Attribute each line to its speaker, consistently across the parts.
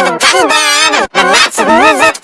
Speaker 1: Got a gun, got And gun, the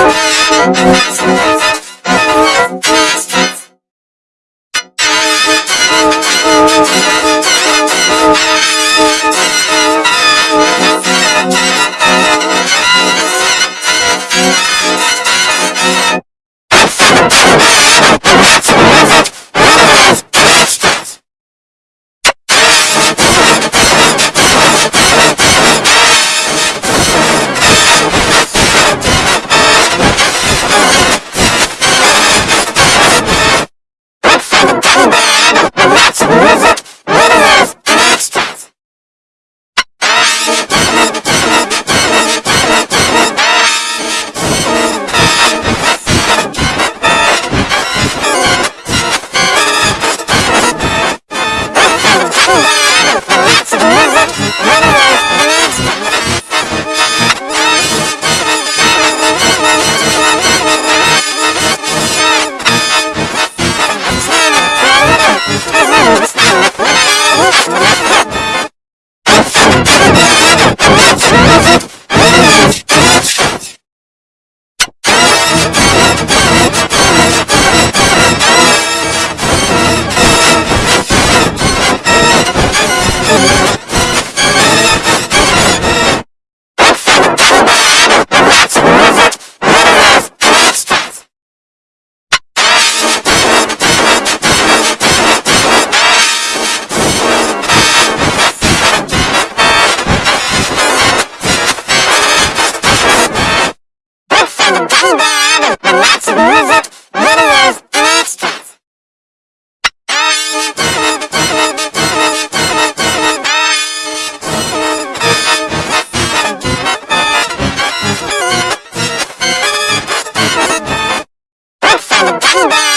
Speaker 1: Thank you. Bye.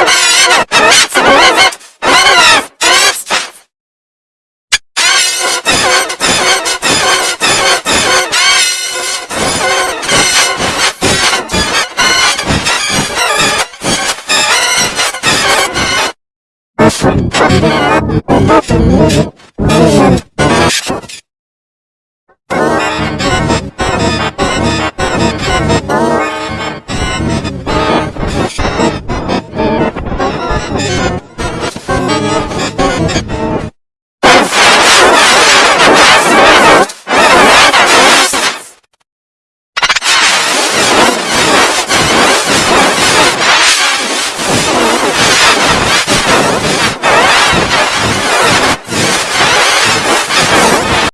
Speaker 1: Oh, my God.